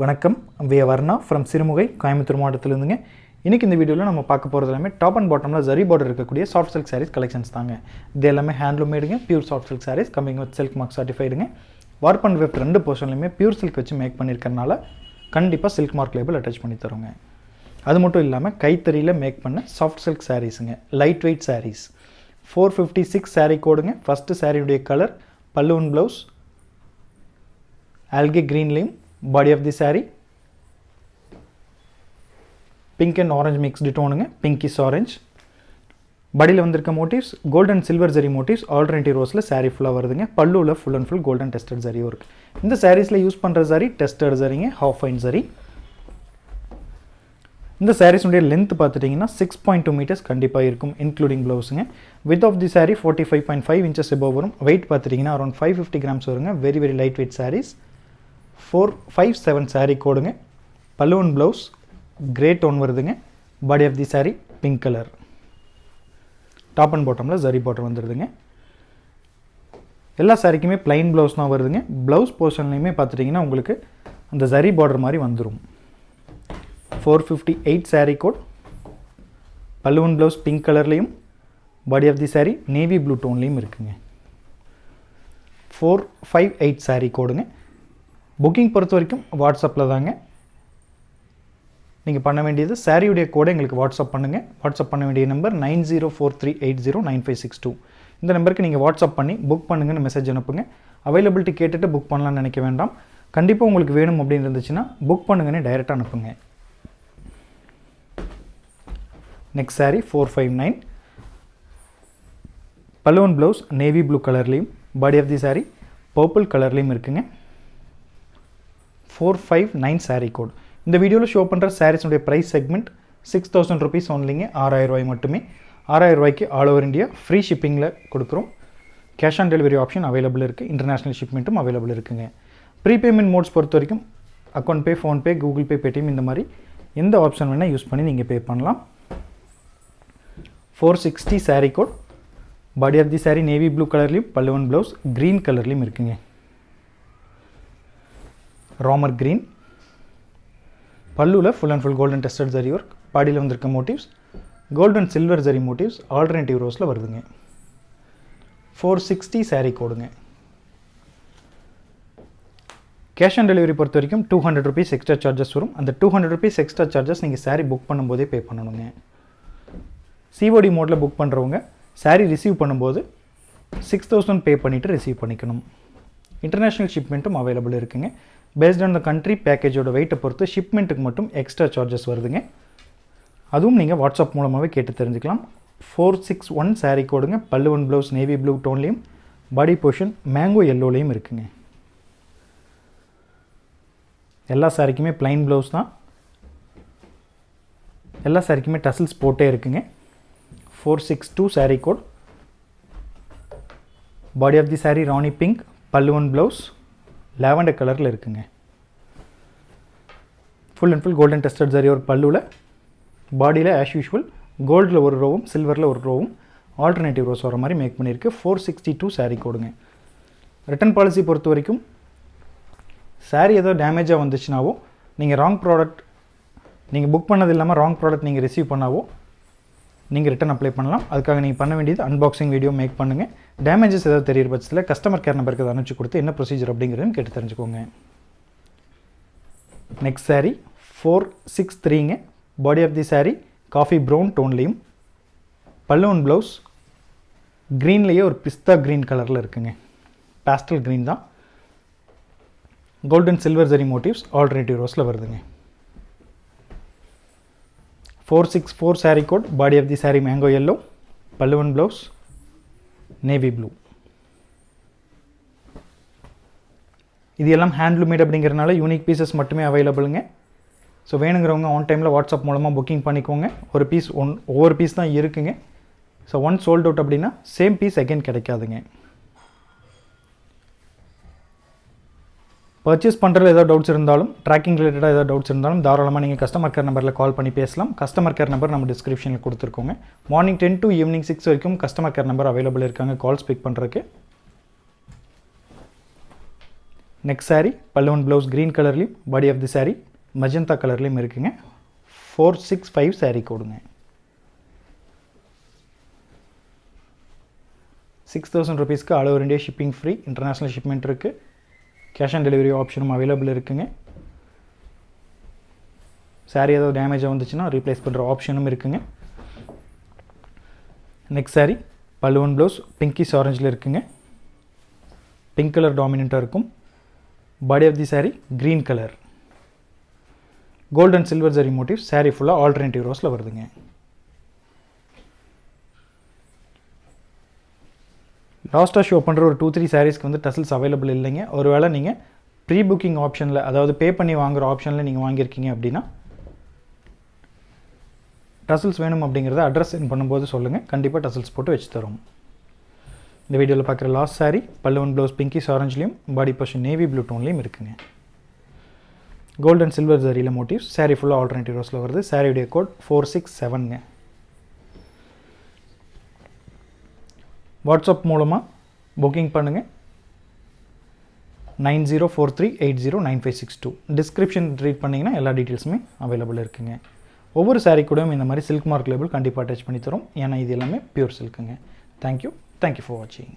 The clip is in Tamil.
வணக்கம். வே வர்ணா ஃப்ரம் சிறுமுகை கோயம்புத்தூர் மாவட்டத்திலிருந்துங்க. இன்றைக்கி இந்த வீடியோவில் நம்ம பார்க்க போகிறது எல்லாமே டாப் அண்ட் பாட்டமில் ஜரி பார்டர் இருக்கக்கூடிய சாஃப்ட் சில்க் சாரீஸ் கலெக்ஷன்ஸ் தாங்க. இது எல்லாமே handloom மேடுங்க pure soft silk sarees coming with silk mark சர்டிஃபைடுங்க warp and weft ரெண்டு போர்ஷன்லையுமே பியூர் சில்க் வச்சு மேக் பண்ணியிருக்கறனால கண்டிப்பாக சில்க் மார்க் லேபிள் அட்டாச் பண்ணி தருங்க அது மட்டும் இல்லாமல் கைத்தறியில் மேக் பண்ண soft silk சாரீஸுங்க light weight sarees four fifty six saree கோடுங்க first சாரியுடைய கலர் பல்லுவன் ப்ளவுஸ் ஆல்கே க்ரீன்லேயும் body of the saree. Pink and orange mixed டோனுங்க pinkish orange படியில் வந்திருக்க motifs golden silver zari motifs alternative ரோஸில் sari ஃபுல்லாக வருதுங்க. பல்லுவில் full and full golden tested ஜரியும் இருக்குது இந்த சாரீஸில் யூஸ் பண்ணுற சாரி டெஸ்டட் ஜரிங்க ஹாஃப் ஃபைன் ஜரி இந்த சாரீஸுடைய லென்த் பார்த்துட்டிங்கன்னா சிக்ஸ் பாயிண்ட் டூ மீட்டர்ஸ் கண்டிப்பாக இருக்கும் including ப்ளவுஸுங்க width of the saree forty five point five inches above வரும். வெயிட் பார்த்துட்டிங்கன்னா அரௌண்ட் ஃபைவ் ஃபிஃப்டி கிராம்ஸ் வருங்க. Very very light weight sarees four five seven saree கோடுங்க. பல்லுவன் ப்ளவுஸ் கிரே டோன் வருதுங்க. Body of the saree pink colour top and பாட்டமில் ஜரி பார்டர் வந்துடுதுங்க எல்லா சாரிக்குமே ப்ளைன் ப்ளவுஸ் தான் வருதுங்க. ப்ளவுஸ் போர்ஷன்லையுமே பார்த்துட்டிங்கன்னா உங்களுக்கு அந்த ஜரி பார்டர் மாதிரி வந்துடும் four fifty eight saree code பல்லுவன் ப்ளவுஸ் பிங்க் கலர்லேயும் body of the saree navy blue டோன்லேயும் இருக்குங்க. ஃபோர் ஃபைவ் எயிட் சாரீ கோடுங்க. புக்கிங் பொறுத்த வரைக்கும் வாட்ஸ்அப்பில் தாங்க. நீங்கள் பண்ண வேண்டியது சாரியுடைய கோடை எங்களுக்கு வாட்ஸ்அப் பண்ணுங்கள் வாட்ஸ்அப் பண்ண வேண்டிய number nine zero four three eight zero nine five six two. இந்த நம்பருக்கு நீங்கள் வாட்ஸ்அப் பண்ணி புக் பண்ணுங்கன்னு மெசேஜ் அனுப்புங்க. அவைலபிலிட்டி கேட்டுட்டு புக் பண்ணலாம்னு நினைக்க வேண்டாம். கண்டிப்பாக உங்களுக்கு வேணும் அப்படின்னு இருந்துச்சுன்னா புக் பண்ணுங்கன்னு டைரெக்டாக அனுப்புங்க. Next saree four five nine balloon blouse navy blue கலர்லேயும் body of the saree purple கலர்லேயும் இருக்குங்க. Four five nine saree code இந்த வீடியோவில் ஷோ பண்ணுற சாரீஸ்னுடைய price segment six thousand rupees ஒன்லிங்க ஆறாயிரரூவாய் மட்டுமே. ஆறாயிரம் ரூபாய்க்கு ஆல் ஓவர் இந்தியா ஃப்ரீ ஷிப்பிங்கில் கொடுக்குறோம். Cash on delivery option available இருக்குது இன்டர்நேஷ்னல் ஷிப்மெண்ட்டும் அவைலபிள் இருக்குங்க. ப்ரீபேமெண்ட் மோட்ஸ் பொறுத்த வரைக்கும் account pay PhonePe Google Pay Paytm இந்த மாதிரி எந்த ஆப்ஷன் வேணால் யூஸ் பண்ணி நீங்கள் பே பண்ணலாம். Four sixty saree code body of the saree navy blue கலர்லேயும் பல்லுவன் ப்ளவுஸ் க்ரீன் கலர்லேயும் இருக்குங்க. ராமர் green பல்லுவில் full and full golden tested zari work பாடியில் வந்திருக்க motifs golden silver zari motifs alternative ரோஸில் வருதுங்க. ஃபோர் சிக்ஸ்டி சாரீ கோடுங்க. கேஷ் ஆன் டெலிவரி பொறுத்த வரைக்கும் two hundred rupees extra charges வரும். அந்த two hundred rupees extra charges நீங்கள் சாரீ புக் பண்ணும்போதே பே பண்ணணுங்க. சிஓடி மோடில் புக் பண்ணுறவங்க சாரீ ரிசீவ் பண்ணும்போது சிக்ஸ் தௌசண்ட் பே பண்ணிவிட்டு ரிசீவ் பண்ணிக்கணும். இன்டர்நேஷ்னல் ஷிப்மெண்ட்டும் அவைலபிள் இருக்குங்க. பேஸ்ட் ஆன் த கண்ட்ரி பேக்கேஜோட வெயிட்டை பொறுத்து ஷிப்மெண்ட்டுக்கு மட்டும் எக்ஸ்ட்ரா சார்ஜஸ் வருதுங்க. அதுவும் நீங்கள் வாட்ஸ்அப் மூலமாகவே கேட்டு தெரிஞ்சுக்கலாம். ஃபோர் சிக்ஸ் ஒன் சாரீ கோடுங்க பல்லுவன் ப்ளவுஸ் நேவி ப்ளூ டோன்லேயும் பாடி போர்ஷன் மேங்கோ எல்லோலேயும் இருக்குங்க. எல்லா சாரிக்குமே ப்ளைன் ப்ளவுஸ் தான். எல்லா சாரிக்குமே டசில்ஸ் போட்டே இருக்குங்க. Four six two saree code body of the saree Rani pink பல்லுவன் ப்ளவுஸ் லாவெண்டர் கலரில் இருக்குங்க. Full and full golden tested zari ஒரு பல்லுவில் பாடியில் ஆஸ் யூஷுவல் கோல்டில் ஒரு ரோவும் சில்வரில் ஒரு ரோவும் ஆல்டர்னேட்டிவ் ரோஸ் வர மாதிரி மேக் பண்ணியிருக்கு. ஃபோர் சிக்ஸ்டி டூ சாரீ கொடுங்க. ரிட்டன் பாலிசி பொறுத்த வரைக்கும் சாரீ ஏதோ டேமேஜாக வந்துச்சுனாவோ நீங்கள் ராங் ப்ராடக்ட் நீங்கள் புக் பண்ணது இல்லாமல் ராங் ப்ராடக்ட் நீங்கள் ரிசீவ் பண்ணாவோ நீங்கள் ரிட்டன் அப்ளை பண்ணலாம். அதுக்காக நீங்கள் பண்ண வேண்டியது அன்பாக்சிங் வீடியோ மேக் பண்ணுங்கள் டேமேஜஸ் ஏதாவது தெரியிற பட்சத்தில் கஸ்டமர் கேர் நம்பருக்கு அதை அனுப்பிச்சு கொடுத்து என்ன ப்ரொசீஜர் அப்படிங்கிறதுன்னு கேட்டு தெரிஞ்சுக்கோங்க. Next saree four six த்ரீங்க body of the saree coffee brown டோன்லேயும் பல்லுவன் ப்ளவுஸ் க்ரீன்லேயே ஒரு பிஸ்தா க்ரீன் கலரில் இருக்குங்க. பேஸ்டல் க்ரீன் தான். Golden silver zari motifs alternative ரோஸில் வருதுங்க. Four six four saree code body of the saree mango yellow பல்லுவன் ப்ளவுஸ் நேவி ப்ளூ இது எல்லாம் ஹேண்ட்லூமேட் அப்படிங்கிறனால யூனிக் பீசஸ் மட்டுமே அவைலபிளுங்க ஸோ வேணுங்கிறவங்க ஆன் டைமில் வாட்ஸ்அப் மூலமாக புக்கிங் பண்ணிக்கோங்க. ஒரு பீஸ் ஒன் ஒவ்வொரு பீஸ் தான் இருக்குங்க. ஸோ ஒன் சோல்ட் அவுட் அப்படின்னா சேம் பீஸ் அகைன் கிடைக்காதுங்க. பர்ச்சேஸ் பண்ணுறதுல ஏதாவது டவுட்ஸ் இருந்தாலும் ட்ராக்கிங் ரிலேட்டடாக ஏதாவது டவுட்ஸ் இருந்தாலும் தாராளமாக நீங்கள் கஸ்டமர் கேர் நம்பரில் கால் பண்ணி பேசலாம். கஸ்டமர் கேர் நம்பர் நம்ம டிஸ்கிரிப்ஷனில் கொடுத்துருக்கோங்க. Morning ten to evening six வரைக்கும் கஸ்டமர் கேர் நம்பர் அவைலபிள் இருக்காங்க கால்ஸ் பிக் பண்ணுறதுக்கு நெக்ஸ்ட் saree பல்லுவன் ப்ளவுஸ் க்ரீன் கலர்லேயும் body of the saree magenta கலர்லேயும் இருக்குங்க. ஃபோர் சிக்ஸ் ஃபைவ் saree கொடுங்க. சிக்ஸ் தௌசண்ட் ருபீஸ்க்கு all over shipping free international shipment இருக்குது கேஷ் ஆன் டெலிவரி ஆப்ஷனும் அவைலபிள் இருக்குங்க. Saree ஏதாவது டேமேஜாக வந்துச்சுன்னா ரீப்ளேஸ் பண்ணுற ஆப்ஷனும் இருக்குங்க. நெக்ஸ்ட் saree பல்லுவன் ப்ளவுஸ் பிங்கிஸ் ஆரஞ்சில் இருக்குங்க. பிங்க் கலர் டாமினண்ட்டாக இருக்கும். Body of the saree green colour golden silver zari motif saree ஃபுல்லாக ஆல்டர்னேட்டிவ் ரோஸில் வருதுங்க. லாஸ்ட்டாக ஷோ பண்ணுற ஒரு டூ த்ரீ சாரீஸ்க்கு வந்து டசல்ஸ் அவைலபிள் இல்லைங்க. ஒருவேளை நீங்கள் ப்ரீ புக்கிங் ஆப்ஷனில் அதாவது பே பண்ணி வாங்குகிற ஆப்ஷனில் நீங்கள் வாங்கியிருக்கீங்க அப்படின்னா டசல்ஸ் வேணும் அப்படிங்கிறத அட்ரஸ் சென்ட் பண்ணும்போது சொல்லுங்கள் கண்டிப்பாக டசல்ஸ் போட்டு வச்சு தரோம் இந்த வீடியோவில் பார்க்குற லாஸ்ட் saree பல்லுவன் ப்ளவுஸ் பிங்கிஸ் ஆரஞ்சுலேயும் பாடி பர்ஷன் நேவி ப்ளூ டோன்லேயும் இருக்குங்க. கோல்ட் அண்ட் சில்வர் ஜரியில் மோட்டிவ்ஸ் சாரீ ஃபுல்லாக ஆல்டர்னேட்டிவ் ரோஸில் வருது. சாரியுடைய கோட் ஃபோர் சிக்ஸ் செவனுங்க வாட்ஸ்அப் மூலமாக புக்கிங் பண்ணுங்கள் nine zero four three eight zero nine five six two. Description read பண்ணிங்கன்னா எல்லா டீட்டெயில்ஸுமே அவைலபிள் இருக்குங்க. ஒவ்வொரு சாரீ கூடயும் இந்த மாதிரி சில்க் மார்க் லேபிள் கண்டிப்பாக அட்டாச் பண்ணி தரும். ஏன்னா இது எல்லாமே pure சில்க்குங்க thank you thank you for வாட்சிங்